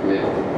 没有。